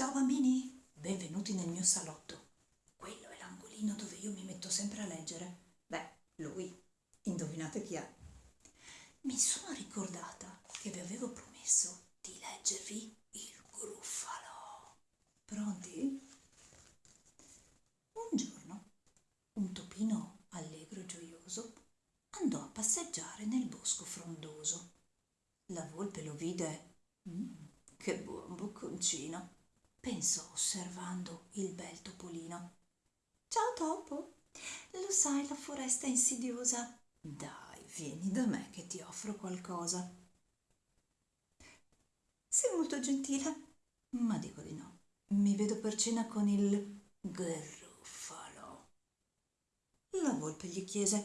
Ciao bambini, benvenuti nel mio salotto. Quello è l'angolino dove io mi metto sempre a leggere. Beh, lui, indovinate chi è? Mi sono ricordata che vi avevo promesso di leggervi il gruffalo. Pronti? Un giorno, un topino allegro e gioioso andò a passeggiare nel bosco frondoso. La volpe lo vide. Mm, che buon bocconcino! Pensò osservando il bel topolino. Ciao topo, lo sai la foresta è insidiosa. Dai, vieni da me che ti offro qualcosa. Sei molto gentile, ma dico di no. Mi vedo per cena con il gruffalo. La volpe gli chiese,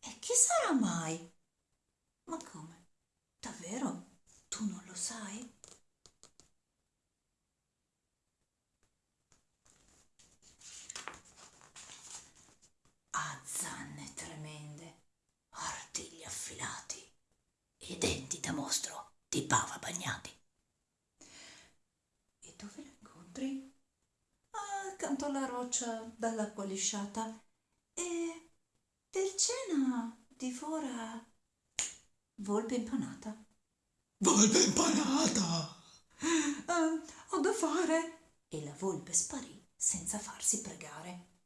e chi sarà mai? Ma come? Davvero? Tu non lo sai? Ha zanne tremende, artigli affilati e denti da mostro di bava bagnati. E dove lo incontri? Accanto alla roccia dall'acqua lisciata e per cena divora volpe impanata. Volpe impanata! Ah, ho da fare! E la volpe sparì senza farsi pregare.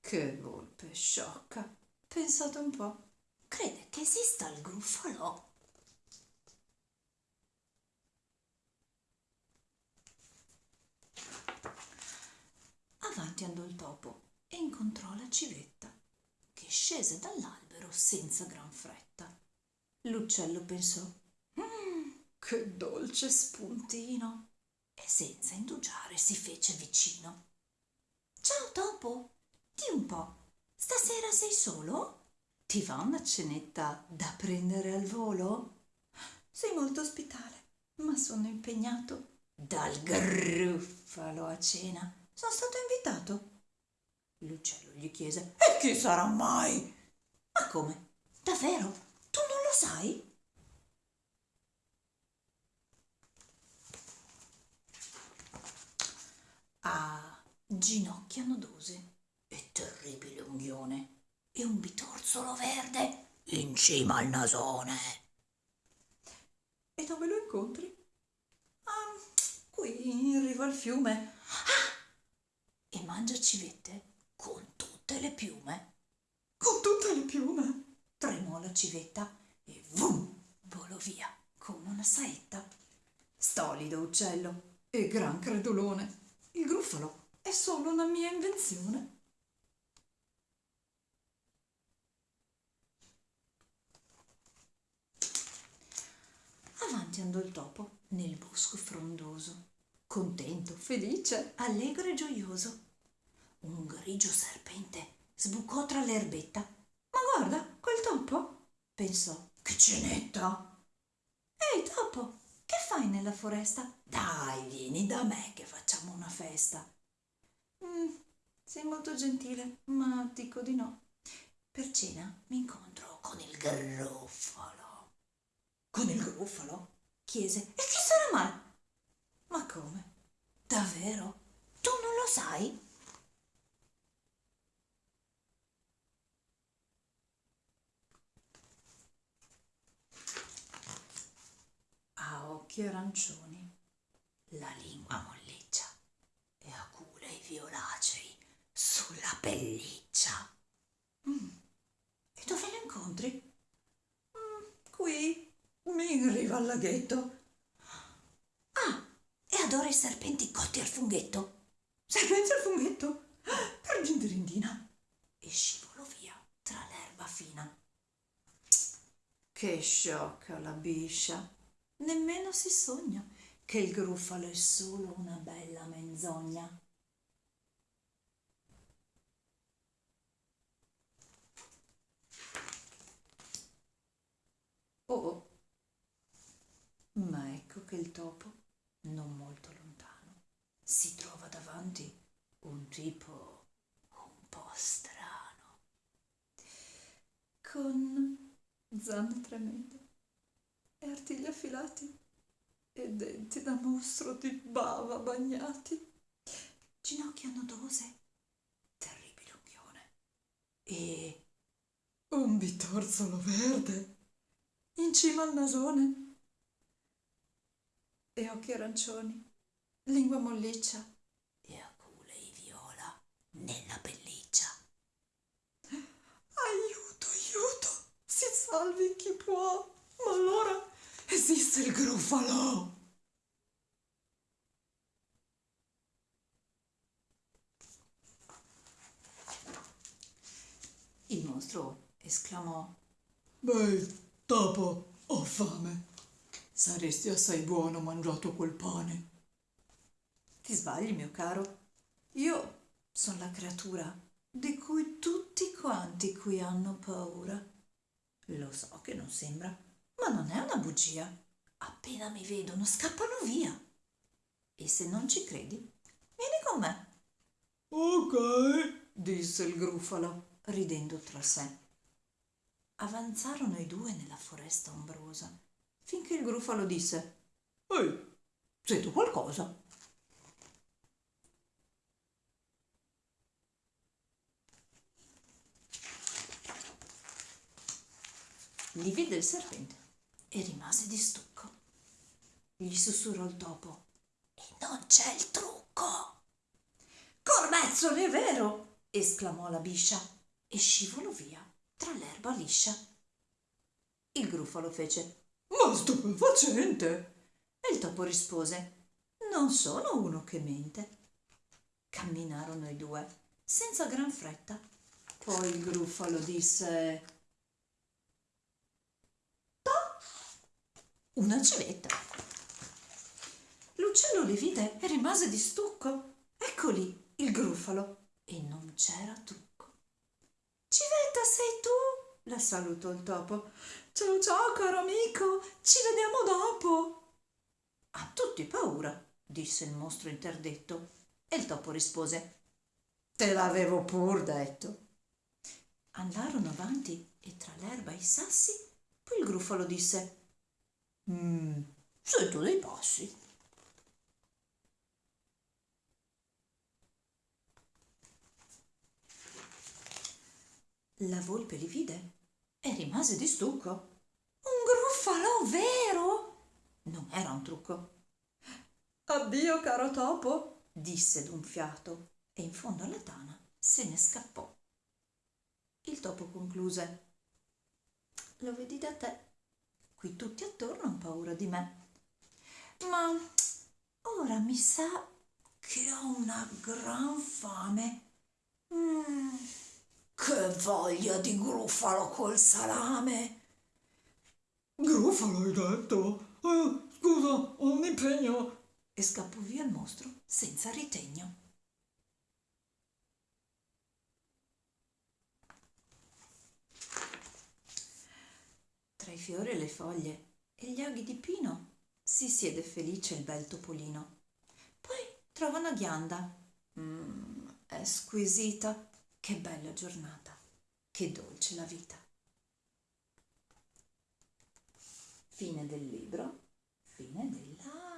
Che volpe sciocca! Pensate un po'. Crede che esista il gruffalò? Avanti andò il topo e incontrò la civetta, che scese dall'albero senza gran fretta. L'uccello pensò, "Mm, che dolce spuntino! E senza indugiare si fece vicino. Ciao topo, di un po', stasera sei solo? Ti va una cenetta da prendere al volo? Sei molto ospitale, ma sono impegnato dal gruffalo a cena. Sono stato invitato. L'uccello gli chiese: E chi sarà mai? Ma come? Davvero? Tu non lo sai? Ha ginocchia nodose e terribile unghione e un bitorzolo verde in cima al nasone. E dove lo incontri? Ah, qui in riva al fiume. Ah! E mangia civette con tutte le piume. Con tutte le piume? Tremò la civetta e vum, volò via come una saetta. Stolido uccello e gran credulone. Il gruffalo è solo una mia invenzione. Avanti andò il topo nel bosco frondoso, contento, felice, allegro e gioioso. Un grigio serpente sbucò tra l'erbetta. Ma guarda, quel topo! pensò. Che cenetta! Ehi, topo, che fai nella foresta? Dai, vieni da me che facciamo una festa. Mm, sei molto gentile, ma dico di no. Per cena mi incontro con il gruffalo. Con il gruffalo? chiese. E chi sarà mai? Ma come? Davvero? Tu non lo sai? Ha occhi arancioni, la lingua molliccia e aculei violacei sulla pelliccia. Mm. E dove lo incontri? Mm, qui, in riva al laghetto. Ah, e adora i serpenti cotti al funghetto. Serpenti al funghetto? Per gindirindina. E scivolò via tra l'erba fina. Che sciocca la biscia. Nemmeno si sogna che il gruffalo è solo una bella menzogna. Oh, ma ecco che il topo, non molto lontano, si trova davanti un tipo un po' strano, con zanne tremende e artigli affilati e denti da mostro di bava bagnati. ginocchia nodose, terribile unghione e Un bitorzolo verde in cima al nasone. E occhi arancioni, lingua molliccia e aculei viola nella pelliccia. Aiuto, aiuto! Si salvi chi può! Ma allora esiste il grufalo! Il mostro esclamò Beh, topo, ho fame. Saresti assai buono mangiato quel pane. Ti sbagli, mio caro. Io sono la creatura di cui tutti quanti qui hanno paura. Lo so che non sembra, ma non è una bugia. Appena mi vedono scappano via. E se non ci credi, vieni con me, Ok. disse il grufalo, ridendo tra sé. Avanzarono i due nella foresta ombrosa, finché il grufalo disse Ehi, Sei tu qualcosa? Li vide il serpente e rimase di stucco. Gli sussurrò il topo. E non c'è il trucco. Cormezzoli, è vero! esclamò la biscia e scivolò via tra l'erba liscia. Il grufalo fece ma stupefacente! e il topo rispose Non sono uno che mente. Camminarono i due, senza gran fretta. Poi il grufalo disse "Toh!" Una civetta. L'uccello li vide e rimase di stucco. Eccoli il grufalo. E non c'era trucco. La salutò il topo. Ciao ciao caro amico, ci vediamo dopo. Ha tutti paura, disse il mostro interdetto. E il topo rispose Te l'avevo pur detto. Andarono avanti e tra l'erba e i sassi, poi il grufalo disse «Mm, sento dei passi. La volpe li vide e rimase di stucco. Un gruffalo vero? Non era un trucco. Addio, caro topo, disse d'un fiato e in fondo alla tana se ne scappò. Il topo concluse. Lo vedi da te. Qui tutti attorno hanno paura di me. Ma ora mi sa che ho una gran fame. Mm, che voglia di grufalo col salame. Grufalo hai detto? Eh, scusa, ho un impegno. E scappò via il mostro senza ritegno. Tra i fiori e le foglie e gli aghi di pino si siede felice il bel topolino. Poi trova una ghianda. Mmm, è squisita. Che bella giornata. Che dolce la vita. Fine del libro. Fine della